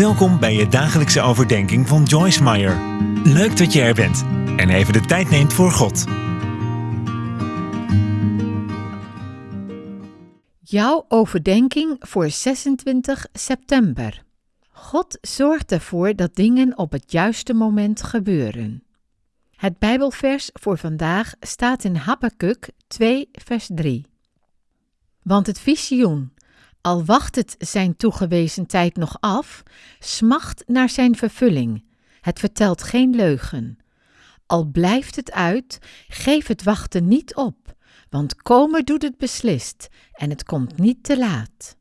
Welkom bij je dagelijkse overdenking van Joyce Meyer. Leuk dat je er bent en even de tijd neemt voor God. Jouw overdenking voor 26 september. God zorgt ervoor dat dingen op het juiste moment gebeuren. Het Bijbelvers voor vandaag staat in Habakkuk 2, vers 3. Want het visioen, al wacht het zijn toegewezen tijd nog af, smacht naar zijn vervulling. Het vertelt geen leugen. Al blijft het uit, geef het wachten niet op, want komen doet het beslist en het komt niet te laat.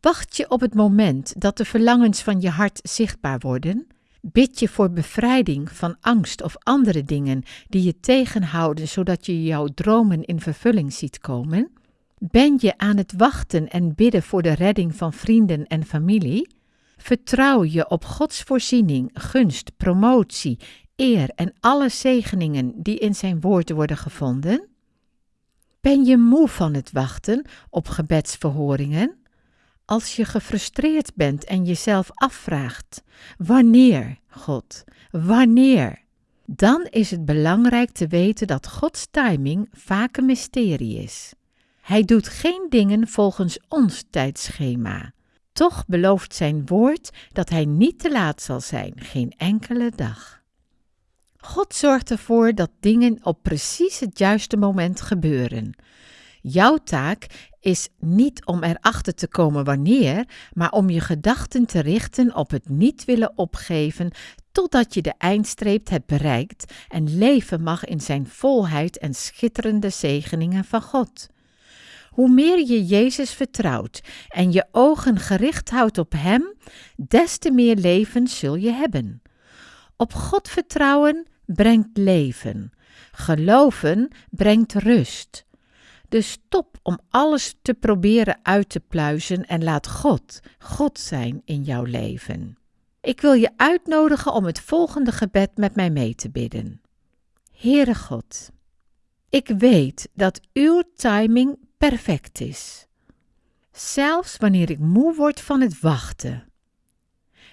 Wacht je op het moment dat de verlangens van je hart zichtbaar worden? Bid je voor bevrijding van angst of andere dingen die je tegenhouden zodat je jouw dromen in vervulling ziet komen? Ben je aan het wachten en bidden voor de redding van vrienden en familie? Vertrouw je op Gods voorziening, gunst, promotie, eer en alle zegeningen die in zijn woord worden gevonden? Ben je moe van het wachten op gebedsverhoringen? Als je gefrustreerd bent en jezelf afvraagt: wanneer, God, wanneer? Dan is het belangrijk te weten dat Gods timing vaak een mysterie is. Hij doet geen dingen volgens ons tijdschema. Toch belooft zijn woord dat hij niet te laat zal zijn, geen enkele dag. God zorgt ervoor dat dingen op precies het juiste moment gebeuren. Jouw taak is niet om erachter te komen wanneer, maar om je gedachten te richten op het niet willen opgeven totdat je de eindstreep hebt bereikt en leven mag in zijn volheid en schitterende zegeningen van God. Hoe meer je Jezus vertrouwt en je ogen gericht houdt op Hem, des te meer leven zul je hebben. Op God vertrouwen brengt leven. Geloven brengt rust. Dus stop om alles te proberen uit te pluizen en laat God God zijn in jouw leven. Ik wil je uitnodigen om het volgende gebed met mij mee te bidden. Heere God, ik weet dat uw timing perfect is. Zelfs wanneer ik moe word van het wachten.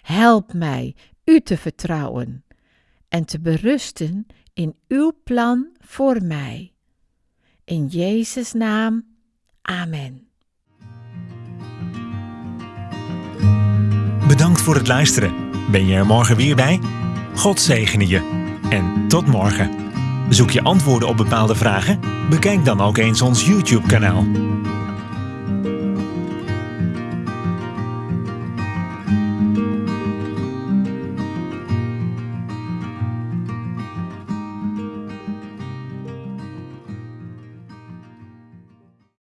Help mij u te vertrouwen en te berusten in uw plan voor mij. In Jezus' naam, Amen. Bedankt voor het luisteren. Ben je er morgen weer bij? God zegene je. En tot morgen. Zoek je antwoorden op bepaalde vragen? Bekijk dan ook eens ons YouTube-kanaal.